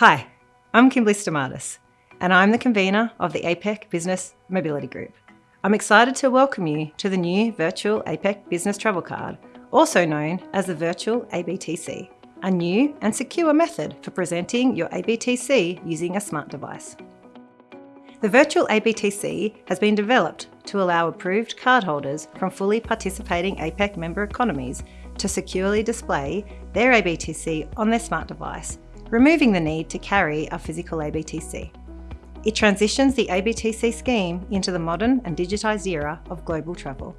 Hi, I'm Kimberly Stamatis, and I'm the convener of the APEC Business Mobility Group. I'm excited to welcome you to the new virtual APEC Business Travel Card, also known as the Virtual ABTC, a new and secure method for presenting your ABTC using a smart device. The Virtual ABTC has been developed to allow approved cardholders from fully participating APEC member economies to securely display their ABTC on their smart device removing the need to carry a physical ABTC. It transitions the ABTC scheme into the modern and digitised era of global travel.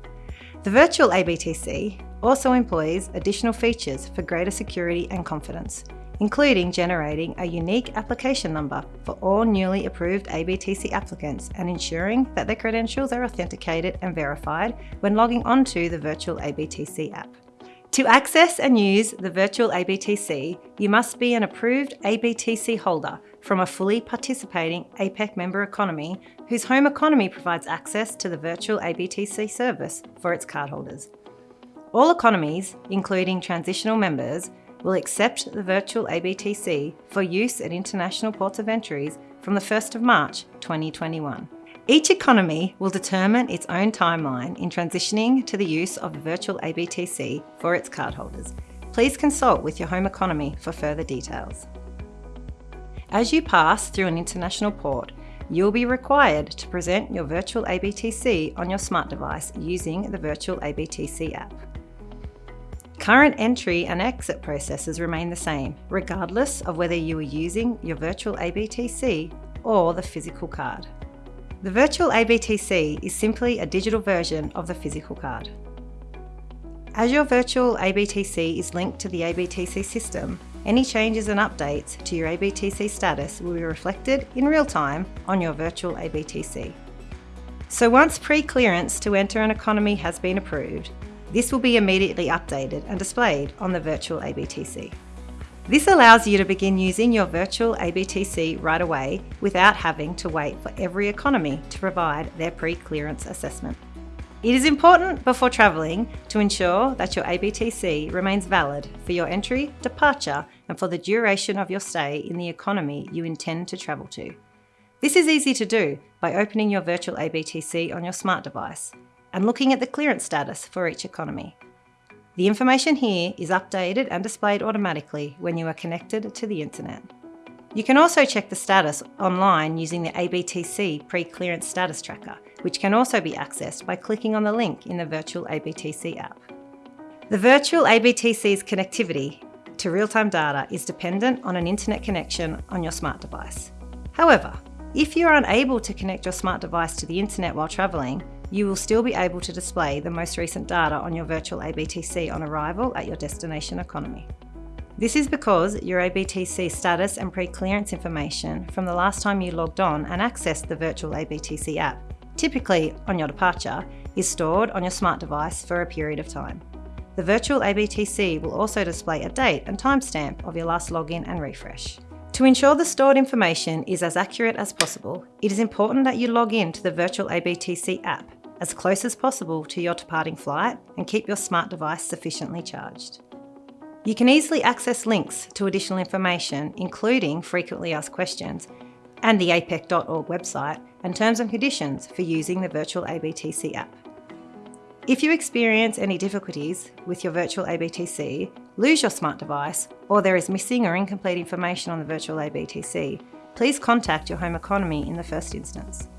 The virtual ABTC also employs additional features for greater security and confidence, including generating a unique application number for all newly approved ABTC applicants and ensuring that their credentials are authenticated and verified when logging onto the virtual ABTC app. To access and use the virtual ABTC, you must be an approved ABTC holder from a fully participating APEC member economy whose home economy provides access to the virtual ABTC service for its cardholders. All economies, including transitional members, will accept the virtual ABTC for use at international ports of entries from the 1st of March 2021. Each economy will determine its own timeline in transitioning to the use of the virtual ABTC for its cardholders. Please consult with your home economy for further details. As you pass through an international port, you'll be required to present your virtual ABTC on your smart device using the virtual ABTC app. Current entry and exit processes remain the same, regardless of whether you are using your virtual ABTC or the physical card. The virtual ABTC is simply a digital version of the physical card. As your virtual ABTC is linked to the ABTC system, any changes and updates to your ABTC status will be reflected in real time on your virtual ABTC. So once pre-clearance to enter an economy has been approved, this will be immediately updated and displayed on the virtual ABTC. This allows you to begin using your virtual ABTC right away without having to wait for every economy to provide their pre-clearance assessment. It is important before travelling to ensure that your ABTC remains valid for your entry, departure and for the duration of your stay in the economy you intend to travel to. This is easy to do by opening your virtual ABTC on your smart device and looking at the clearance status for each economy. The information here is updated and displayed automatically when you are connected to the internet. You can also check the status online using the ABTC pre-clearance status tracker, which can also be accessed by clicking on the link in the virtual ABTC app. The virtual ABTC's connectivity to real-time data is dependent on an internet connection on your smart device. However, if you're unable to connect your smart device to the internet while travelling, you will still be able to display the most recent data on your virtual ABTC on arrival at your destination economy. This is because your ABTC status and pre-clearance information from the last time you logged on and accessed the virtual ABTC app, typically on your departure, is stored on your smart device for a period of time. The virtual ABTC will also display a date and timestamp of your last login and refresh. To ensure the stored information is as accurate as possible, it is important that you log in to the virtual ABTC app as close as possible to your departing flight and keep your smart device sufficiently charged. You can easily access links to additional information, including frequently asked questions, and the apec.org website and terms and conditions for using the virtual ABTC app. If you experience any difficulties with your virtual ABTC, lose your smart device, or there is missing or incomplete information on the virtual ABTC, please contact your home economy in the first instance.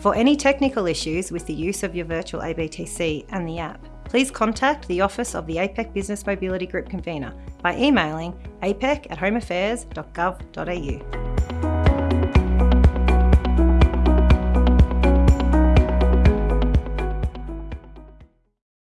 For any technical issues with the use of your virtual ABTC and the app, please contact the Office of the APEC Business Mobility Group Convener by emailing apec at homeaffairs.gov.au.